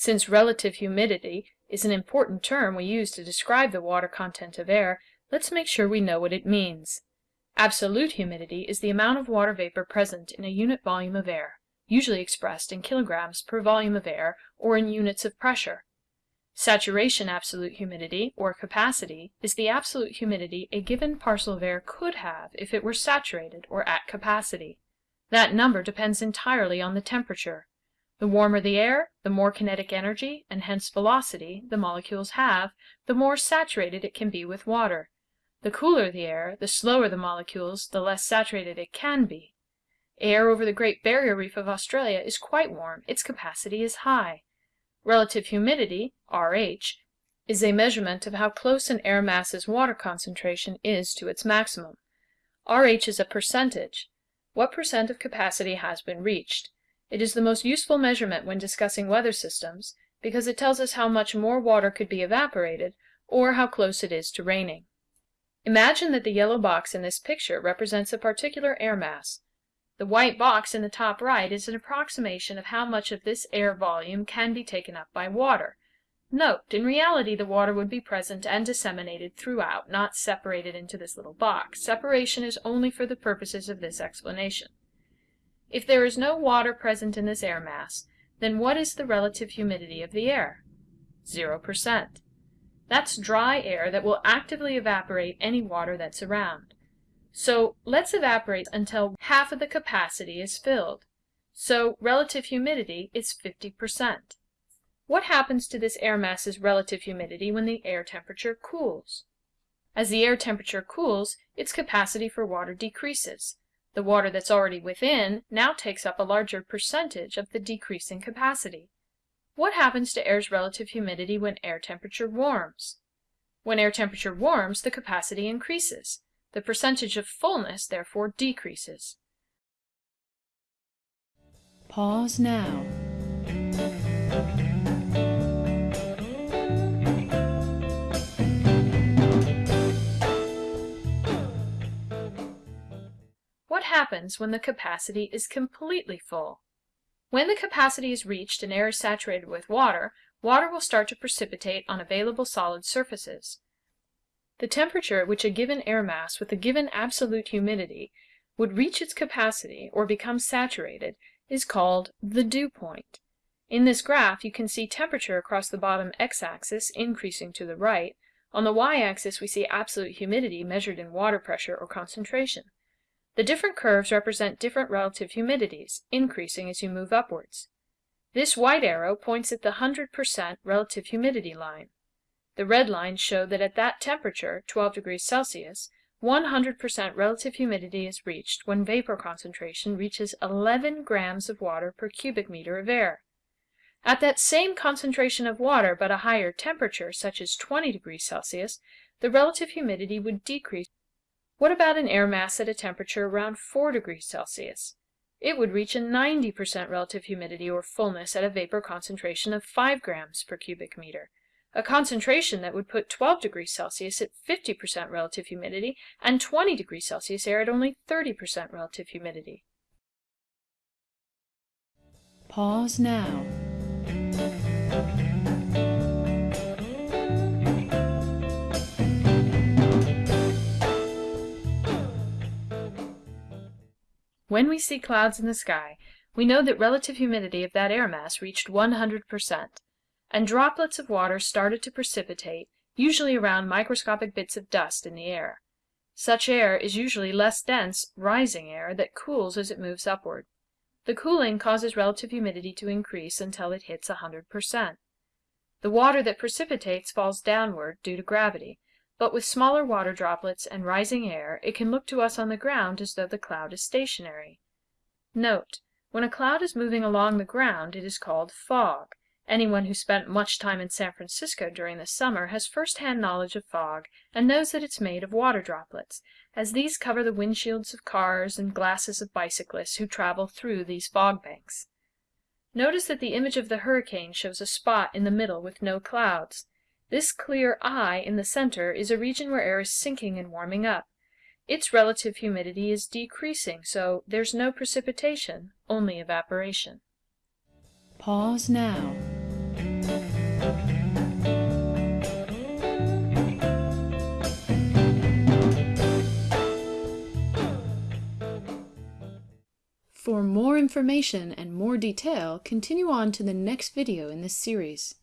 Since relative humidity is an important term we use to describe the water content of air, let's make sure we know what it means. Absolute humidity is the amount of water vapor present in a unit volume of air, usually expressed in kilograms per volume of air or in units of pressure. Saturation absolute humidity, or capacity, is the absolute humidity a given parcel of air could have if it were saturated or at capacity. That number depends entirely on the temperature. The warmer the air, the more kinetic energy, and hence velocity, the molecules have, the more saturated it can be with water. The cooler the air, the slower the molecules, the less saturated it can be. Air over the Great Barrier Reef of Australia is quite warm, its capacity is high. Relative humidity, RH, is a measurement of how close an air mass's water concentration is to its maximum. RH is a percentage. What percent of capacity has been reached? It is the most useful measurement when discussing weather systems, because it tells us how much more water could be evaporated, or how close it is to raining. Imagine that the yellow box in this picture represents a particular air mass. The white box in the top right is an approximation of how much of this air volume can be taken up by water. Note, in reality the water would be present and disseminated throughout, not separated into this little box. Separation is only for the purposes of this explanation. If there is no water present in this air mass, then what is the relative humidity of the air? 0%. That's dry air that will actively evaporate any water that's around. So let's evaporate until half of the capacity is filled. So relative humidity is 50%. What happens to this air mass's relative humidity when the air temperature cools? As the air temperature cools, its capacity for water decreases. The water that's already within now takes up a larger percentage of the decreasing capacity. What happens to air's relative humidity when air temperature warms? When air temperature warms, the capacity increases. The percentage of fullness therefore decreases. Pause now. What happens when the capacity is completely full? When the capacity is reached and air is saturated with water, water will start to precipitate on available solid surfaces. The temperature at which a given air mass with a given absolute humidity would reach its capacity or become saturated is called the dew point. In this graph you can see temperature across the bottom x-axis increasing to the right. On the y-axis we see absolute humidity measured in water pressure or concentration. The different curves represent different relative humidities, increasing as you move upwards. This white arrow points at the 100% relative humidity line. The red lines show that at that temperature, 12 degrees Celsius, 100% relative humidity is reached when vapor concentration reaches 11 grams of water per cubic meter of air. At that same concentration of water but a higher temperature, such as 20 degrees Celsius, the relative humidity would decrease what about an air mass at a temperature around 4 degrees Celsius? It would reach a 90% relative humidity or fullness at a vapor concentration of 5 grams per cubic meter, a concentration that would put 12 degrees Celsius at 50% relative humidity and 20 degrees Celsius air at only 30% relative humidity. Pause now. When we see clouds in the sky, we know that relative humidity of that air mass reached 100%, and droplets of water started to precipitate, usually around microscopic bits of dust in the air. Such air is usually less dense, rising air that cools as it moves upward. The cooling causes relative humidity to increase until it hits 100%. The water that precipitates falls downward due to gravity, but with smaller water droplets and rising air it can look to us on the ground as though the cloud is stationary. Note: When a cloud is moving along the ground it is called fog. Anyone who spent much time in San Francisco during the summer has first-hand knowledge of fog and knows that it's made of water droplets, as these cover the windshields of cars and glasses of bicyclists who travel through these fog banks. Notice that the image of the hurricane shows a spot in the middle with no clouds. This clear eye in the center is a region where air is sinking and warming up. Its relative humidity is decreasing, so there's no precipitation, only evaporation. Pause now. For more information and more detail, continue on to the next video in this series.